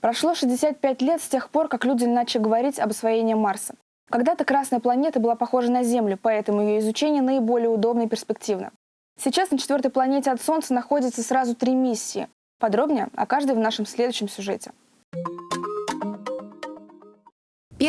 Прошло 65 лет с тех пор, как люди начали говорить об освоении Марса. Когда-то Красная планета была похожа на Землю, поэтому ее изучение наиболее удобно и перспективно. Сейчас на четвертой планете от Солнца находятся сразу три миссии. Подробнее о каждой в нашем следующем сюжете.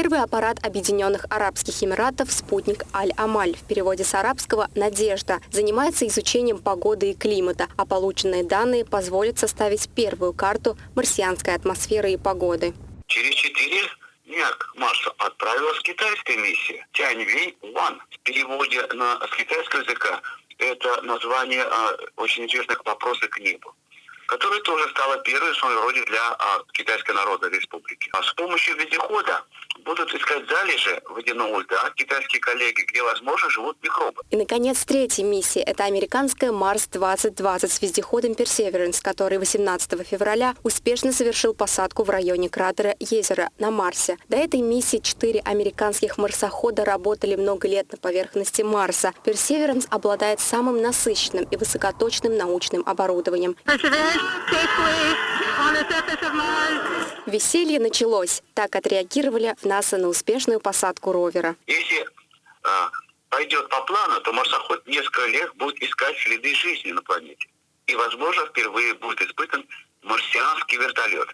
Первый аппарат Объединенных Арабских Эмиратов «Спутник Аль-Амаль» в переводе с арабского «Надежда» занимается изучением погоды и климата, а полученные данные позволят составить первую карту марсианской атмосферы и погоды. Через четыре дня к Марсу отправилась китайская миссия Тяньвэнь-Ван. В переводе на, с китайского языка это название а, очень известных «Вопросы к небу» которая тоже стала первой в своем роде для а, Китайской Народной Республики. А с помощью вездехода будут искать залежи водяного льда китайские коллеги, где, возможно, живут микробы. И, наконец, третья миссия – это американская Марс-2020 с вездеходом Perseverance, который 18 февраля успешно совершил посадку в районе кратера Езеро на Марсе. До этой миссии четыре американских марсохода работали много лет на поверхности Марса. Perseverance обладает самым насыщенным и высокоточным научным оборудованием. Веселье началось. Так отреагировали в НАСА на успешную посадку ровера. Если а, пойдет по плану, то марсоход несколько лет будет искать следы жизни на планете. И, возможно, впервые будет испытан марсианский вертолет.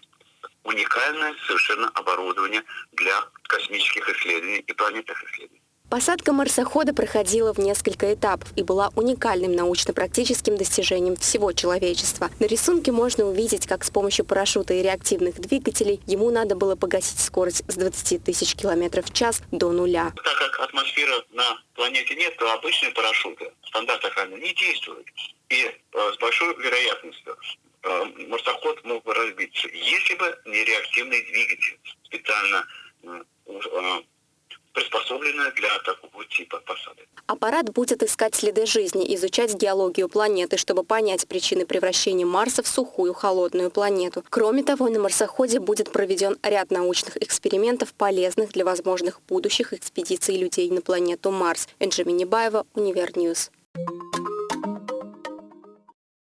Уникальное совершенно оборудование для космических исследований и планетных исследований. Посадка марсохода проходила в несколько этапов и была уникальным научно-практическим достижением всего человечества. На рисунке можно увидеть, как с помощью парашюта и реактивных двигателей ему надо было погасить скорость с 20 тысяч километров в час до нуля. Так как атмосферы на планете нет, то обычные парашюты, стандарт охраны, не действуют. И э, с большой вероятностью э, марсоход мог бы разбиться, если бы не реактивный двигатель, специально приспособленная для такого типа посадок. Аппарат будет искать следы жизни, изучать геологию планеты, чтобы понять причины превращения Марса в сухую холодную планету. Кроме того, на марсоходе будет проведен ряд научных экспериментов, полезных для возможных будущих экспедиций людей на планету Марс. Энджи Минибаева, Универньюз. Thank you.